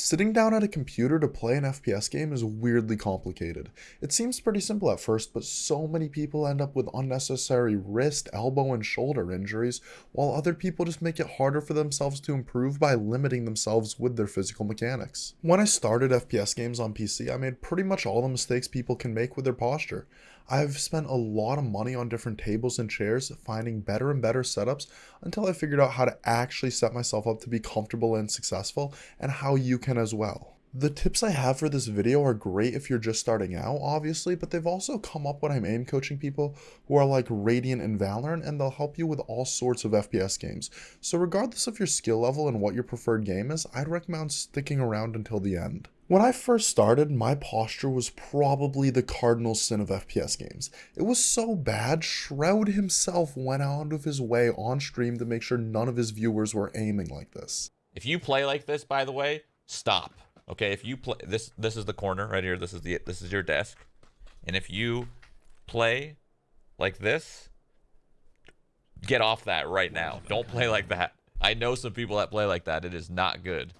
Sitting down at a computer to play an FPS game is weirdly complicated. It seems pretty simple at first, but so many people end up with unnecessary wrist, elbow, and shoulder injuries, while other people just make it harder for themselves to improve by limiting themselves with their physical mechanics. When I started FPS games on PC, I made pretty much all the mistakes people can make with their posture. I've spent a lot of money on different tables and chairs, finding better and better setups until I figured out how to actually set myself up to be comfortable and successful, and how you can as well. The tips I have for this video are great if you're just starting out, obviously, but they've also come up when I'm aim coaching people who are like Radiant and Valorant, and they'll help you with all sorts of FPS games. So regardless of your skill level and what your preferred game is, I'd recommend sticking around until the end. When I first started, my posture was probably the cardinal sin of FPS games. It was so bad, Shroud himself went out of his way on stream to make sure none of his viewers were aiming like this. If you play like this, by the way, stop. Okay, if you play this this is the corner right here. This is the this is your desk. And if you play like this, get off that right now. Don't play like that. I know some people that play like that. It is not good.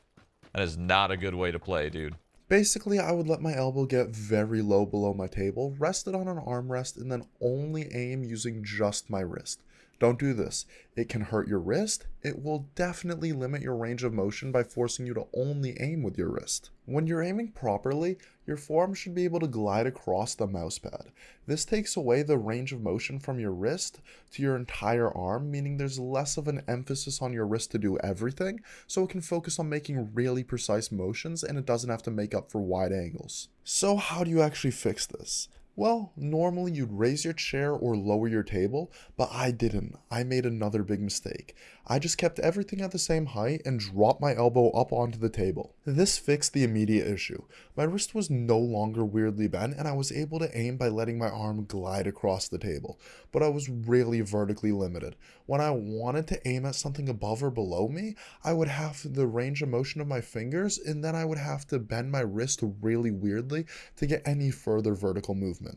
That is not a good way to play, dude. Basically, I would let my elbow get very low below my table, rest it on an armrest, and then only aim using just my wrist. Don't do this. It can hurt your wrist. It will definitely limit your range of motion by forcing you to only aim with your wrist. When you're aiming properly, your forearm should be able to glide across the mousepad. This takes away the range of motion from your wrist to your entire arm, meaning there's less of an emphasis on your wrist to do everything, so it can focus on making really precise motions and it doesn't have to make up for wide angles. So how do you actually fix this? Well, normally you'd raise your chair or lower your table, but I didn't. I made another big mistake. I just kept everything at the same height and dropped my elbow up onto the table. This fixed the immediate issue. My wrist was no longer weirdly bent and I was able to aim by letting my arm glide across the table, but I was really vertically limited. When I wanted to aim at something above or below me, I would have the range of motion of my fingers and then I would have to bend my wrist really weirdly to get any further vertical movement.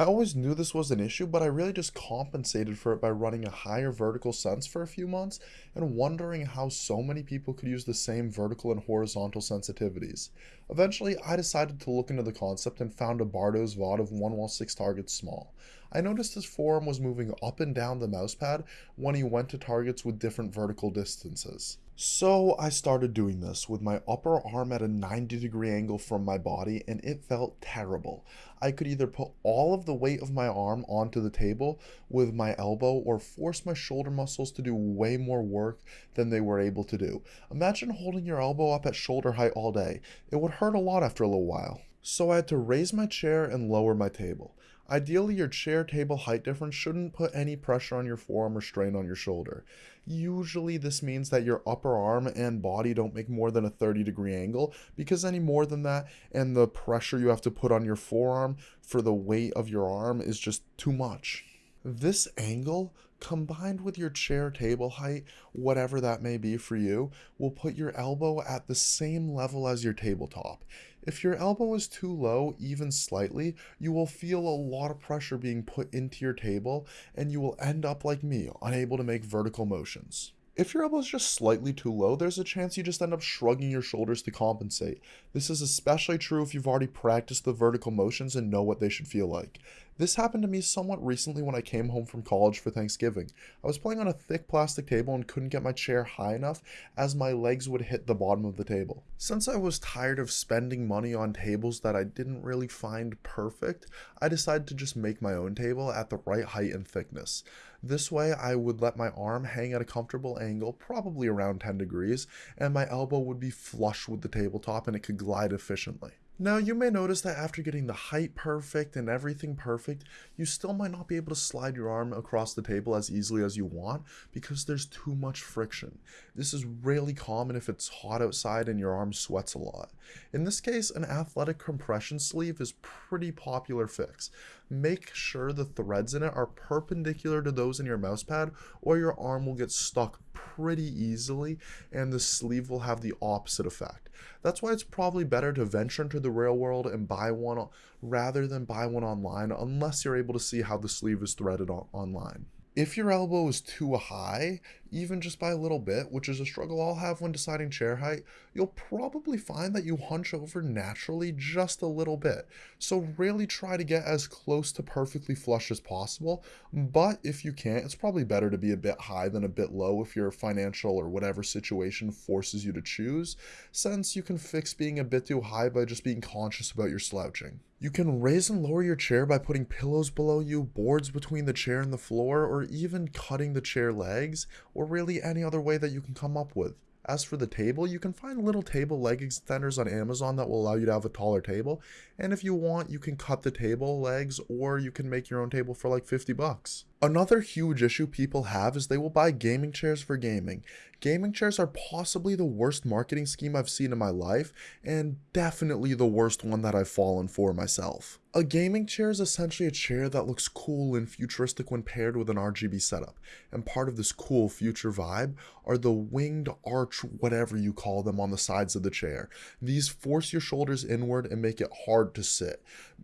I always knew this was an issue, but I really just compensated for it by running a higher vertical sense for a few months and wondering how so many people could use the same vertical and horizontal sensitivities. Eventually, I decided to look into the concept and found a Bardo's VOD of 1 wall 6 targets small. I noticed his forearm was moving up and down the mousepad when he went to targets with different vertical distances. So I started doing this with my upper arm at a 90 degree angle from my body and it felt terrible. I could either put all of the weight of my arm onto the table with my elbow or force my shoulder muscles to do way more work than they were able to do. Imagine holding your elbow up at shoulder height all day. It would hurt a lot after a little while. So I had to raise my chair and lower my table. Ideally, your chair table height difference shouldn't put any pressure on your forearm or strain on your shoulder. Usually this means that your upper arm and body don't make more than a 30 degree angle because any more than that and the pressure you have to put on your forearm for the weight of your arm is just too much. This angle combined with your chair table height, whatever that may be for you, will put your elbow at the same level as your tabletop. If your elbow is too low, even slightly, you will feel a lot of pressure being put into your table and you will end up like me, unable to make vertical motions. If your elbow is just slightly too low, there's a chance you just end up shrugging your shoulders to compensate. This is especially true if you've already practiced the vertical motions and know what they should feel like. This happened to me somewhat recently when I came home from college for Thanksgiving. I was playing on a thick plastic table and couldn't get my chair high enough as my legs would hit the bottom of the table. Since I was tired of spending money on tables that I didn't really find perfect, I decided to just make my own table at the right height and thickness. This way I would let my arm hang at a comfortable angle, probably around 10 degrees, and my elbow would be flush with the tabletop and it could glide efficiently. Now, you may notice that after getting the height perfect and everything perfect, you still might not be able to slide your arm across the table as easily as you want because there's too much friction. This is really common if it's hot outside and your arm sweats a lot. In this case, an athletic compression sleeve is pretty popular fix. Make sure the threads in it are perpendicular to those in your mousepad or your arm will get stuck pretty easily and the sleeve will have the opposite effect. That's why it's probably better to venture into the real world and buy one rather than buy one online unless you're able to see how the sleeve is threaded on online. If your elbow is too high, even just by a little bit, which is a struggle I'll have when deciding chair height, you'll probably find that you hunch over naturally just a little bit. So really try to get as close to perfectly flush as possible, but if you can't, it's probably better to be a bit high than a bit low if your financial or whatever situation forces you to choose, since you can fix being a bit too high by just being conscious about your slouching. You can raise and lower your chair by putting pillows below you, boards between the chair and the floor, or even cutting the chair legs, or really any other way that you can come up with. As for the table, you can find little table leg extenders on Amazon that will allow you to have a taller table. And if you want, you can cut the table legs or you can make your own table for like 50 bucks. Another huge issue people have is they will buy gaming chairs for gaming. Gaming chairs are possibly the worst marketing scheme I've seen in my life, and definitely the worst one that I've fallen for myself. A gaming chair is essentially a chair that looks cool and futuristic when paired with an RGB setup, and part of this cool future vibe are the winged arch whatever you call them on the sides of the chair. These force your shoulders inward and make it hard to sit,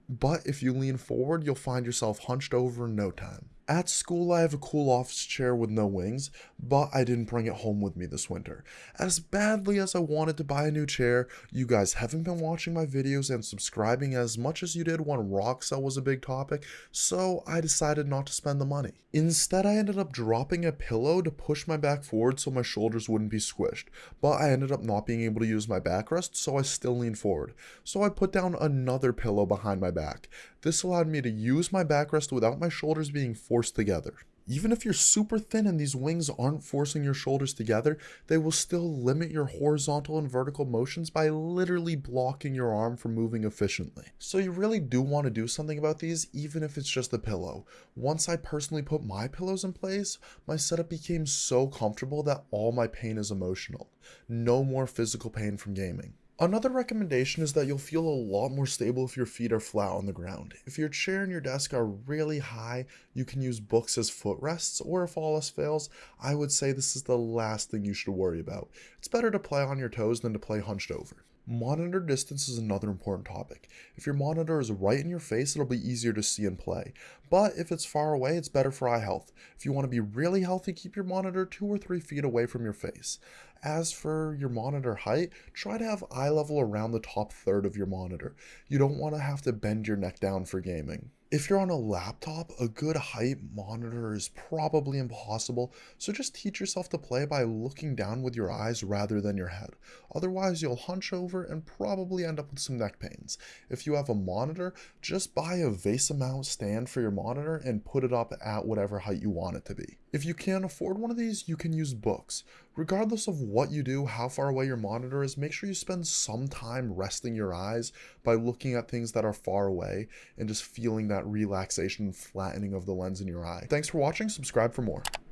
but if you lean forward you'll find yourself hunched over in no time. At school, I have a cool office chair with no wings, but I didn't bring it home with me this winter. As badly as I wanted to buy a new chair, you guys haven't been watching my videos and subscribing as much as you did when Roxel was a big topic, so I decided not to spend the money. Instead, I ended up dropping a pillow to push my back forward so my shoulders wouldn't be squished, but I ended up not being able to use my backrest, so I still leaned forward. So I put down another pillow behind my back. This allowed me to use my backrest without my shoulders being forced together. Even if you're super thin and these wings aren't forcing your shoulders together, they will still limit your horizontal and vertical motions by literally blocking your arm from moving efficiently. So you really do want to do something about these, even if it's just a pillow. Once I personally put my pillows in place, my setup became so comfortable that all my pain is emotional. No more physical pain from gaming. Another recommendation is that you'll feel a lot more stable if your feet are flat on the ground. If your chair and your desk are really high, you can use books as footrests, or if all else fails, I would say this is the last thing you should worry about. It's better to play on your toes than to play hunched over. Monitor distance is another important topic. If your monitor is right in your face, it'll be easier to see and play. But if it's far away, it's better for eye health. If you want to be really healthy, keep your monitor two or three feet away from your face. As for your monitor height, try to have eye level around the top third of your monitor. You don't want to have to bend your neck down for gaming. If you're on a laptop, a good height monitor is probably impossible, so just teach yourself to play by looking down with your eyes rather than your head. Otherwise, you'll hunch over and probably end up with some neck pains. If you have a monitor, just buy a VESA mount stand for your monitor and put it up at whatever height you want it to be. If you can't afford one of these, you can use books. Regardless of what you do, how far away your monitor is, make sure you spend some time resting your eyes by looking at things that are far away and just feeling that relaxation flattening of the lens in your eye. Thanks for watching, subscribe for more.